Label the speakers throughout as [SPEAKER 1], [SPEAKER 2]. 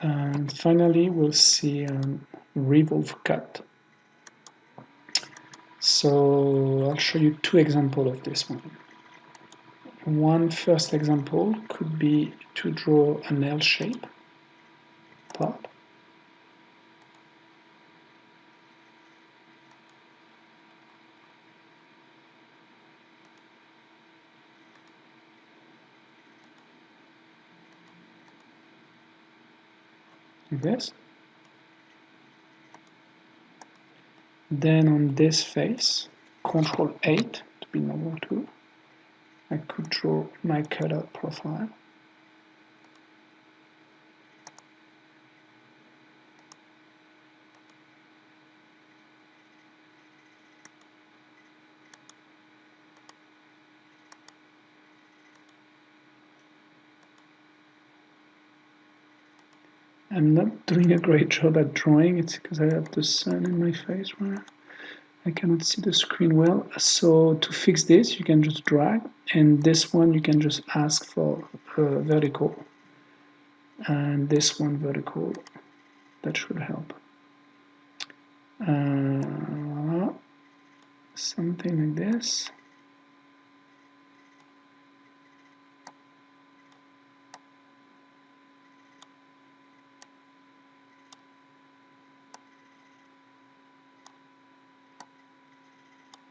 [SPEAKER 1] And finally, we'll see um, revolve cut. So I'll show you two examples of this one. One first example could be to draw an L shape part. This. Then on this face, Control 8 to be normal too, I could draw my cutout profile. I'm not doing a great job at drawing, it's because I have the sun in my face where I cannot see the screen well. So to fix this, you can just drag, and this one you can just ask for uh, vertical, and this one vertical, that should help. Uh, something like this.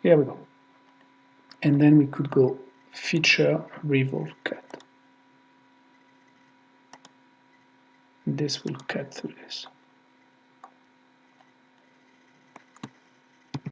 [SPEAKER 1] Here we go. And then we could go feature revolve cut. This will cut through this.